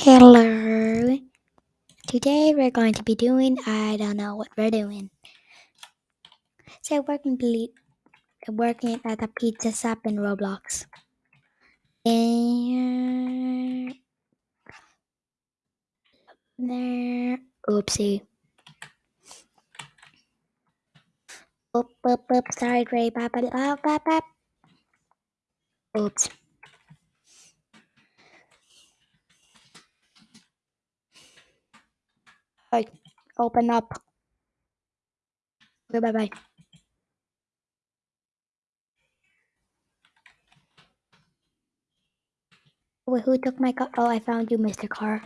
Hello. Today we're going to be doing I don't know what we're doing. So we're working at a pizza shop in Roblox. And there oopsie. Oop oop oop sorry Ray bop bop bop bop bop. Oops. Hey, open up. Okay, bye bye. Wait, who took my car? Oh, I found you, Mr. Car.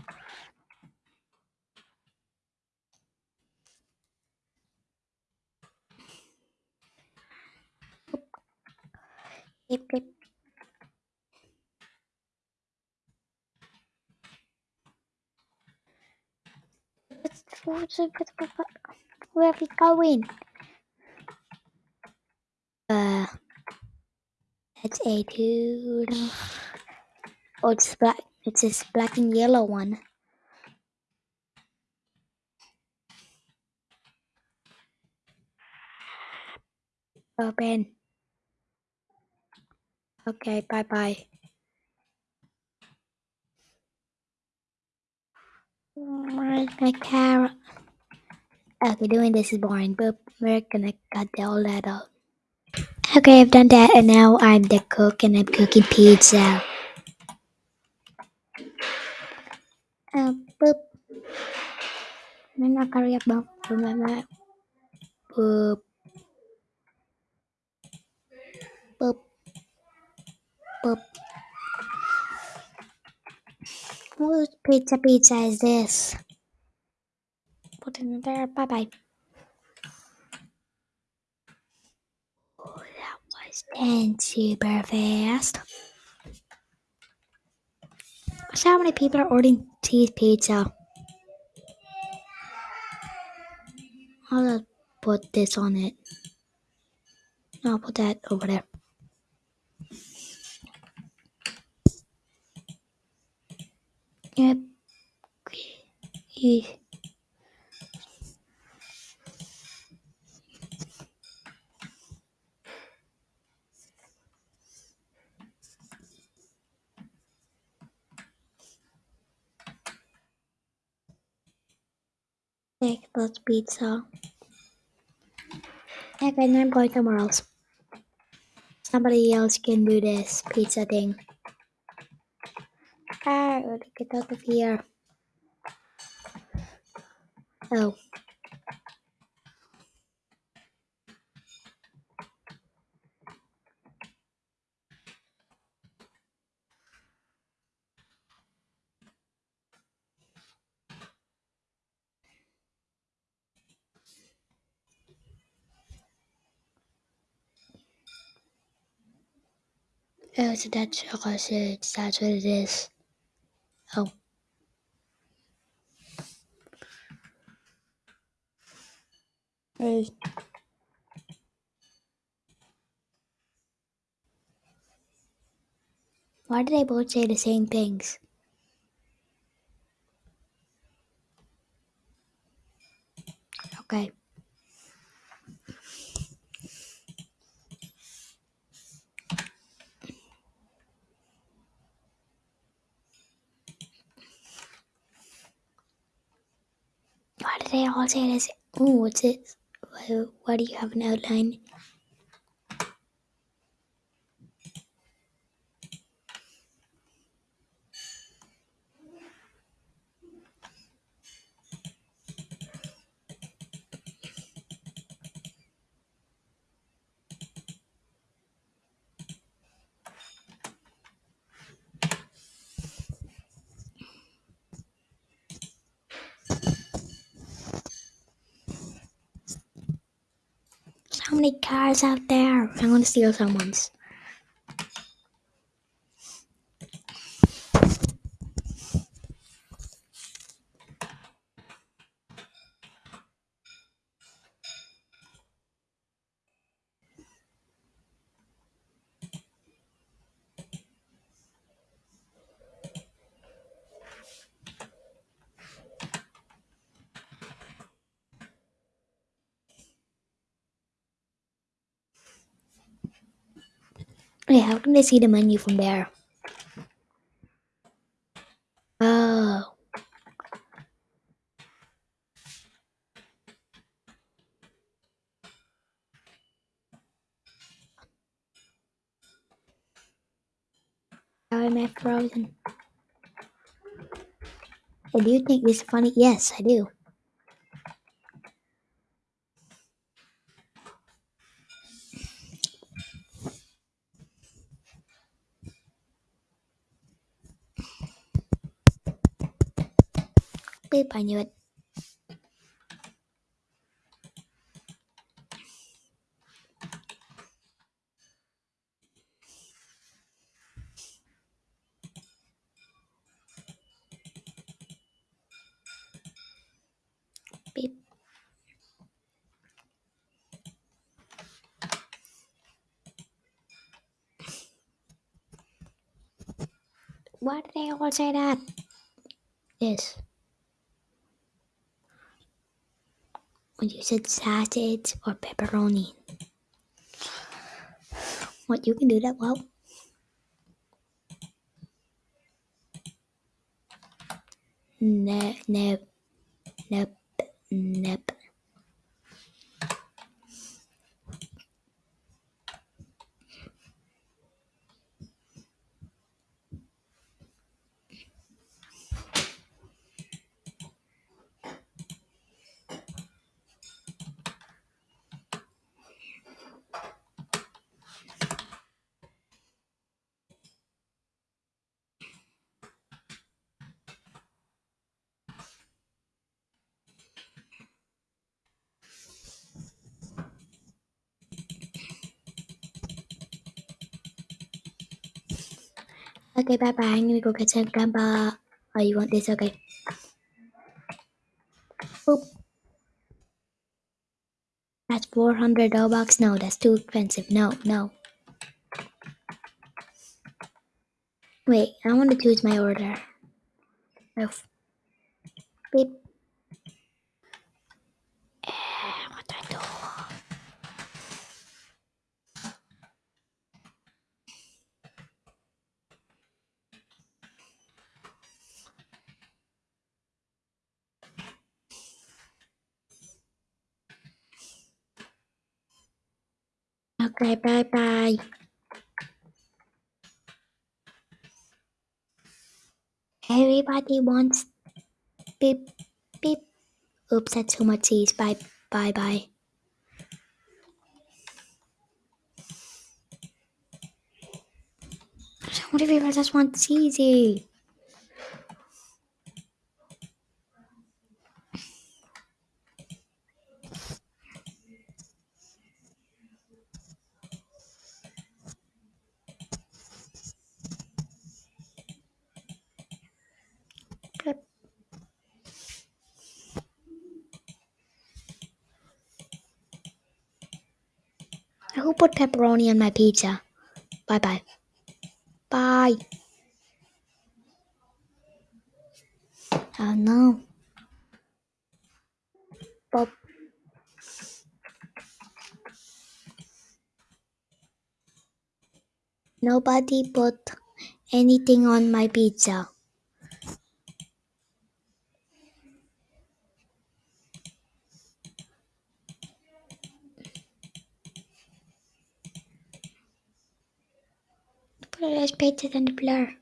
Where are we going? Uh, it's a dude. Oh, it's black. It's this black and yellow one. Open. Okay, bye bye. Where's my carrot? Okay, doing this is boring, but we're gonna cut all that out. Okay, I've done that, and now I'm the cook, and I'm cooking pizza. Uh, boop. Boop. Boop. Whose pizza pizza is this? Put it in there. Bye bye. Oh, that was then super fast. So how many people are ordering cheese pizza? I'll just put this on it. No, I'll put that over there. Yeah. Take this pizza. Okay, going somewhere else. Somebody else can do this pizza thing. Get out of here. Oh. Oh, it's a Dutch sausage. That's what it is. Oh. Hey. Why did they both say the same things? Okay. Why did they all say this? Oh, what's this? Why, why do you have an outline? So many cars out there. I'm gonna steal someone's. How can they see the menu from there? Oh. How am I frozen? I do think this is funny. Yes, I do. I knew it. Why did they all say that? Yes. When you said sausage or pepperoni. What, you can do that well? No, no, nope, nope. Okay, bye bye. I'm gonna go get some gamba. Oh, you want this? Okay. Boop. That's 400 Robux. No, that's too expensive. No, no. Wait, I want to choose my order. Oh. Beep. Okay, bye bye. Everybody wants beep beep. Oops, that's too much cheese. Bye bye bye. What if people just want cheesy? Beep. Who put pepperoni on my pizza? Bye bye. Bye. Oh no. Bob. Nobody put anything on my pizza. It as pizza than the blur.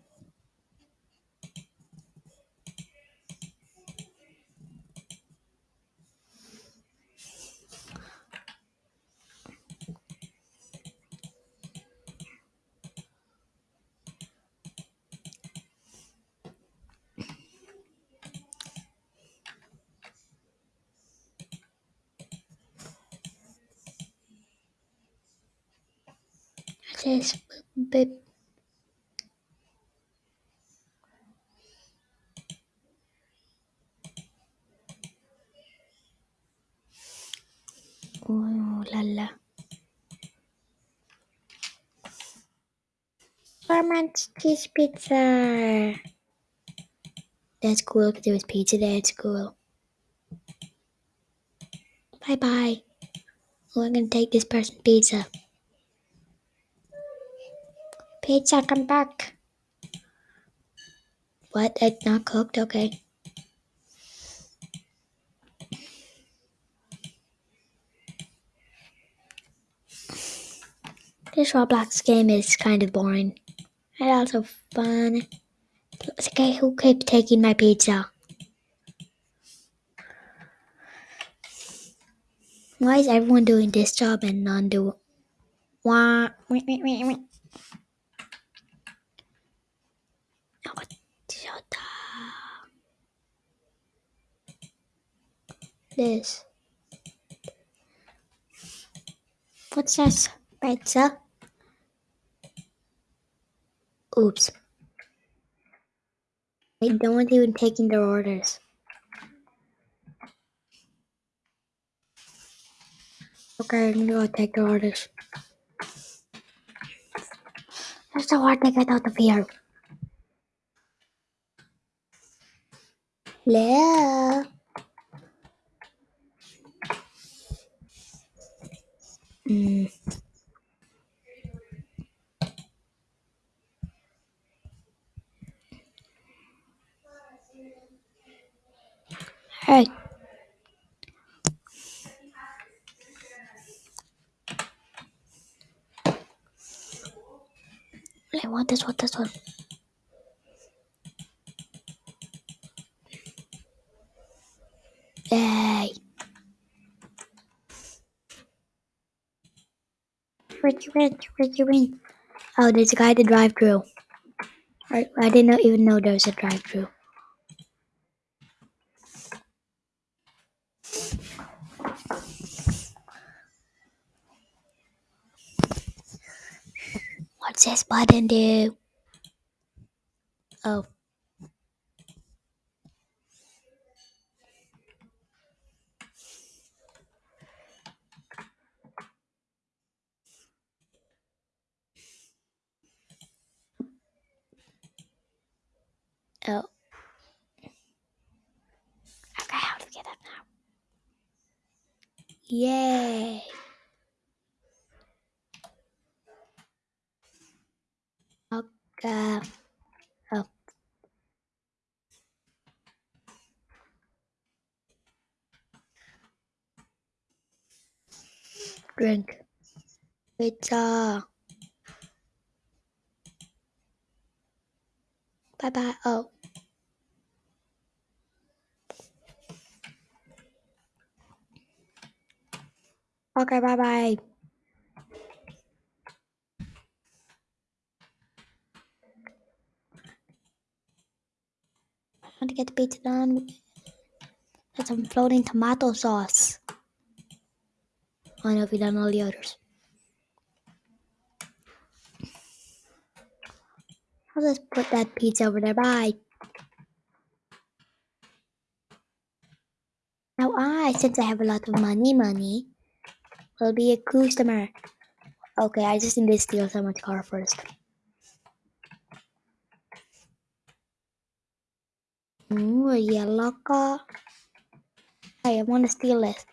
This. Oh la la. Farman's cheese pizza. That's cool because there was pizza there. It's cool. Bye bye. Oh, I'm gonna take this person's pizza. Pizza, come back. What? It's not cooked? Okay. This Roblox game is kind of boring. And also fun. It's okay, who keeps taking my pizza? Why is everyone doing this job and none do Wah, wait, wait, wait, wait. This. What's this? Pizza? Oops. No one's even taking their orders. Okay, I'm gonna go take the orders. That's so hard to get out of here. Hello? Hmm. Hey. I want Oh, this one, this one. Yay. Where'd you in? Where'd you in? Oh, there's a guy at the drive-through. I, I didn't even know there was a drive-thru. What's this button do? Oh. Oh. Okay, how to get up now? Yay. Okay. Oh. Drink. Pizza. Bye bye. Oh. Okay, bye bye. I want to get the pizza done. Get some floating tomato sauce. I know if you done all the others. I'll just put that pizza over there. Bye. Now I, since I have a lot of money, money, will be a customer. Okay, I just need to steal someone's car first. Ooh, a yellow car. Hey, I want to steal it.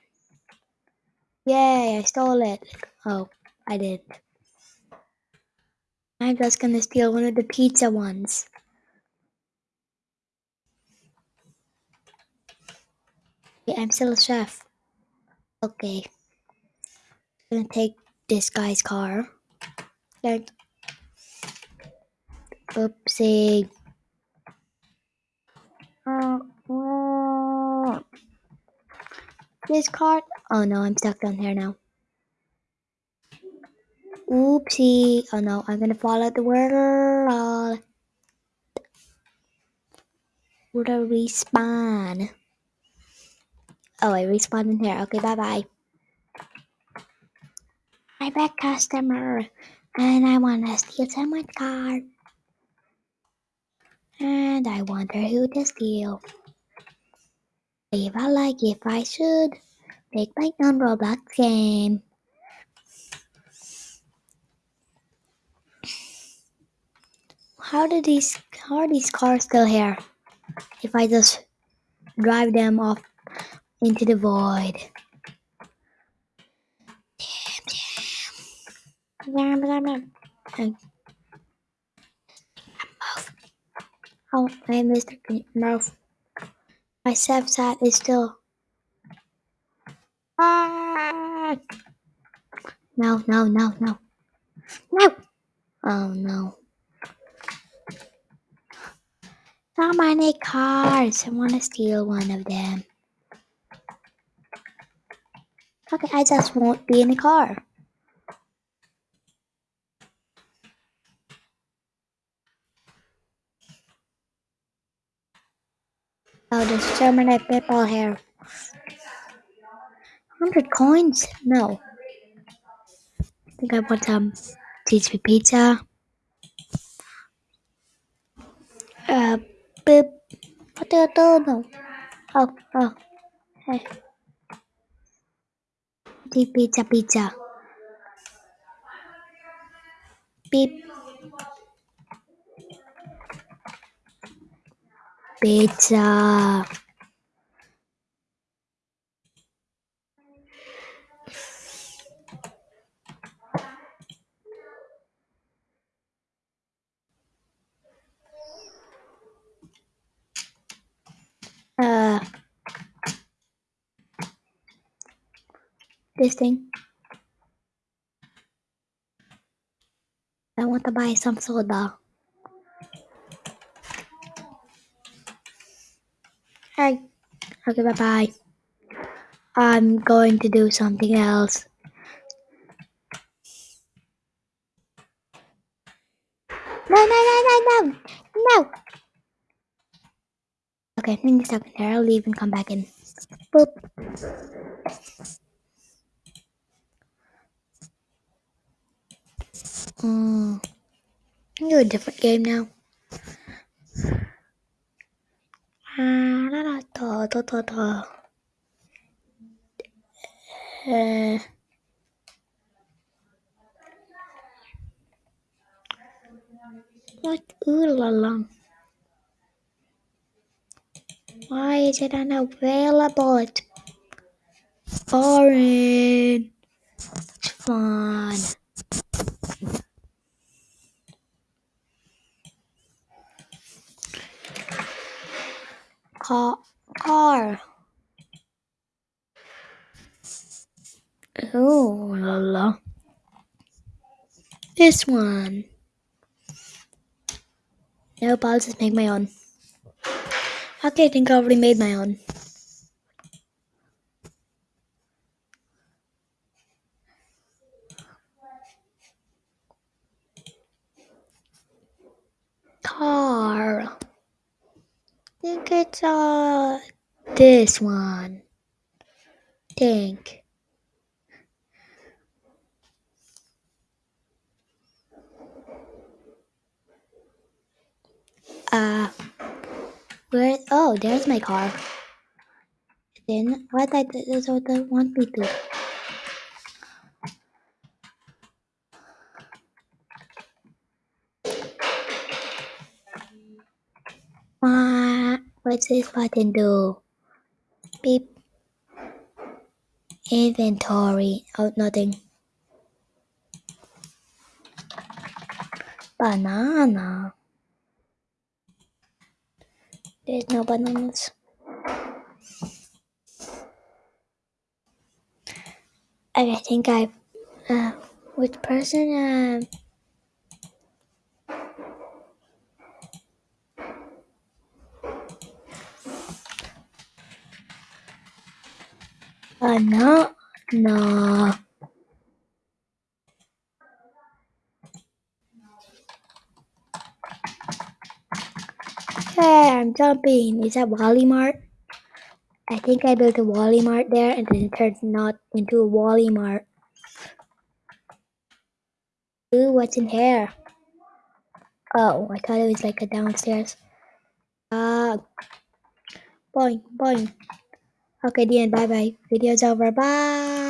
Yay, I stole it. Oh, I did. I'm just gonna steal one of the pizza ones. Yeah, I'm still a chef. Okay. I'm gonna take this guy's car. Then, oopsie. This car. Oh no, I'm stuck down here now. Oopsie. Oh no, I'm gonna fall out the world. Would I respawn? Oh, I respawned in here. Okay, bye bye. Hi back, customer. And I want to steal someone's car. And I wonder who to steal. I like, if I should, make my own Roblox game. How did these, how are these cars still here? If I just drive them off into the void. Damn, damn. Oh, hey, Mr. Murph. My step side is still. Ah! No, no, no, no. No! Oh no. So many cars. I want to steal one of them. Okay, I just won't be in the car. Oh, there's so many people here. 100 coins? No. I think I want some cheese pizza. Uh, ปึ๊บเขาเจอเตอร์หนูเอาเอาให้ปีปีจะปีจะปีปีจะ this thing. I want to buy some soda. Hey. Okay, bye bye. I'm going to do something else. No, no, no, no, no, no. Okay, give me a second here. I'll leave and come back in. Boop. Mm. Do a different game now. Uh, what? Ooh la la. Why is it unavailable? It's boring. It's fun. Car. Ooh la la. This one. Nope, I'll just make my own. Okay, I think I already made my own. Car. Think it's uh this one. Think. Uh where oh there's my car. Then what I that's what I want me to. What's this button do? Beep. Inventory. Oh nothing. Banana. There's no bananas. I think I uh which person uh no no Hey, I'm jumping. Is that Wally Mart? I think I built a Wally Mart there and then it turned not into a Wally Mart. Ooh, what's in here? Oh, I thought it was like a downstairs. Ah, boing, boing. Okay, the end. Bye bye. Video's over. Bye.